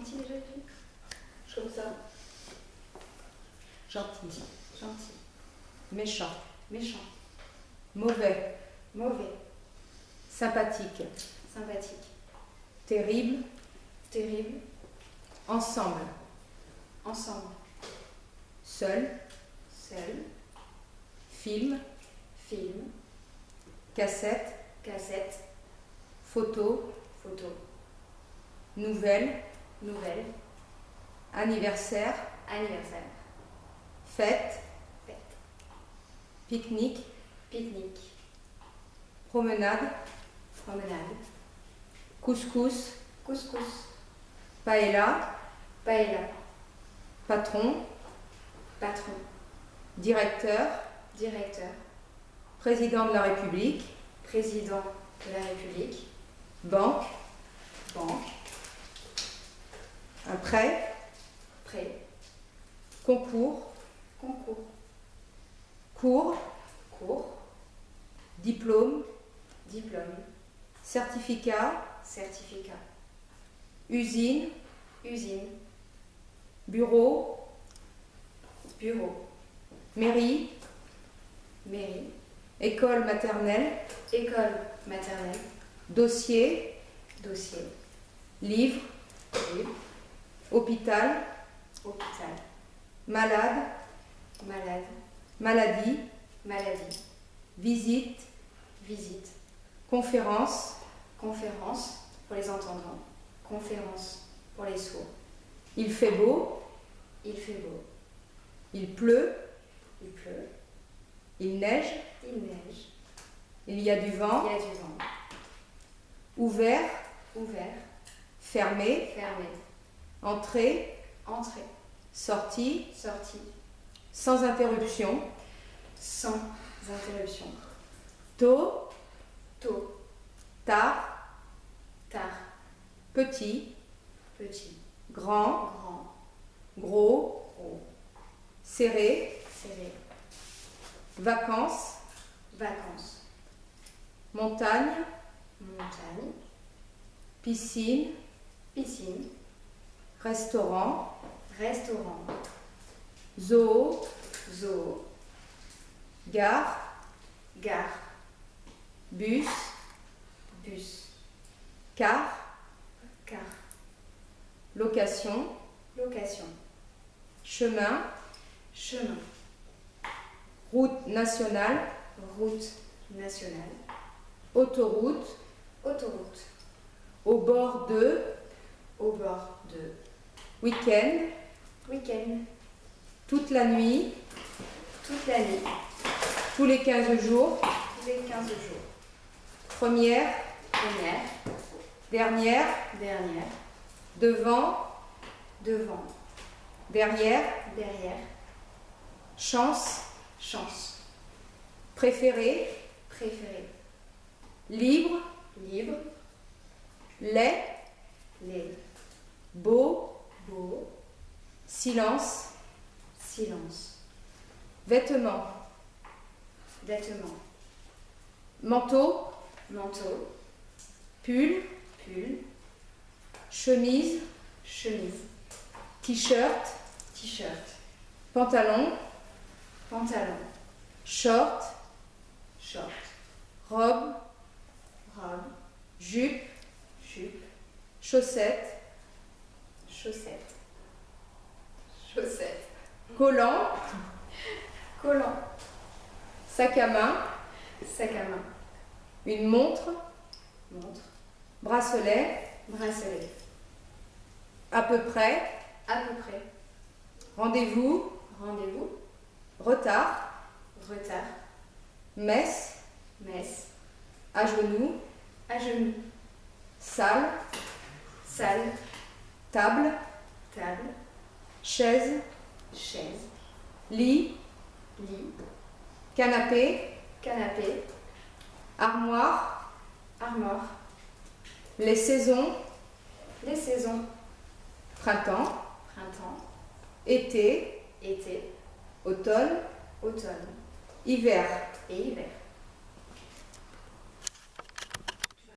gentil déjà, Je trouve ça. Gentil. Gentil. Méchant. Méchant. Mauvais. Mauvais. Sympathique. Sympathique. Terrible. Terrible. Ensemble. Ensemble. Seul. Seul. Film. Film. Cassette. Cassette. Photo. Photo. Nouvelle. Nouvelle. Anniversaire. Anniversaire. Fête. Fête. Pique-nique. Pique-nique. Promenade. Promenade. Couscous. Couscous. Paella. Paella. Patron. Patron. Directeur. Directeur. Président de la République. Président de la République. Banque. Banque. Un prêt. Prêt. Concours. Concours. Cours. Cours. Diplôme. Diplôme. Certificat. Certificat. Usine. Usine. Bureau. Bureau. Mairie. Mairie. École maternelle. École maternelle. Dossier. Dossier. Livre. Livre. Hôpital. Hôpital. Malade. Malade. Maladie. Maladie. Visite. Visite. Conférence. Conférence pour les entendants. Conférence pour les sourds. Il fait beau. Il fait beau. Il pleut. Il pleut. Il neige. Il neige. Il y a du vent. Il y a du vent. Ouvert. Ouvert. Fermé. Fermé. Entrée. Entrée. Sortie. Sortie. Sans interruption. Sans interruption. Tôt. Tôt. Tard. Tard. Petit. Petit. Grand. Grand. Gros. Gros. Serré. Serré. Vacances. Vacances. Montagne. Montagne. Piscine. Piscine. Restaurant. Restaurant. Zoo. Zoo. Gare. Gare. Bus. Bus. Car. Car. Location. Location. Chemin. Chemin. Route nationale. Route nationale. Autoroute. Autoroute. Au bord de. Au bord de. Week-end. Week-end. Toute la nuit. Toute la nuit. Tous les 15 jours. Tous les 15 jours. Première. Première. Dernière. Dernière. Devant. Devant. Derrière. Derrière. Chance. Chance. Préféré. Préféré. Libre. Libre. Lait. Les. Beau. Beau. Silence. Silence. Vêtements. Vêtements. Manteau. Manteau. Pull. Pull. Chemise. Chemise. T-shirt. T-shirt. Pantalon. Pantalon. Short. Short. Robe. Robe. Jupe. Jupe. Chaussettes. Chaussettes. Chaussettes. Collant. Collant. Sac à main. Sac à main. Une montre. Montre. Bracelet. Bracelet. À peu près. À peu près. Rendez-vous. Rendez-vous. Retard. Retard. Messe. Messe. À genoux. À genoux. Salle. Salle. Table. Table. Chaise. Chaise. Lit. Lit. Canapé. Canapé. Armoire. Armoire. Les saisons. Les saisons. Printemps. Printemps. Été. Été. Automne. Automne. Hiver. Et hiver.